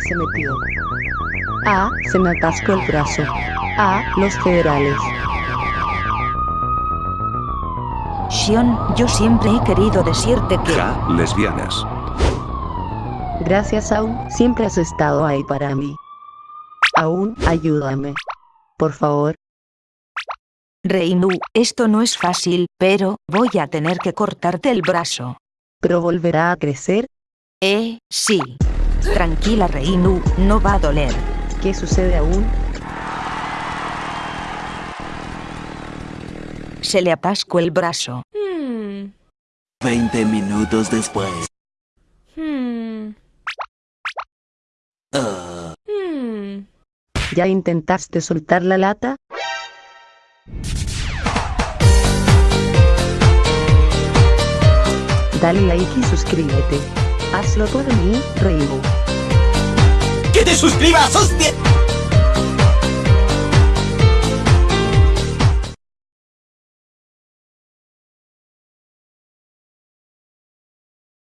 se metió. A. Se me atascó el brazo. A. Los federales. Shion, yo siempre he querido decirte que... Ja, lesbianas. Gracias aún, siempre has estado ahí para mí. Aún, ayúdame. Por favor. Reinu, esto no es fácil, pero voy a tener que cortarte el brazo. ¿Pero volverá a crecer? Eh, sí. Tranquila Reinu, no va a doler. ¿Qué sucede aún? Se le atascó el brazo. 20 minutos después. Ah, ¿Ya intentaste soltar la lata? Dale like y suscríbete. Hazlo por mí, Reibo. ¡Que te suscribas, hostia!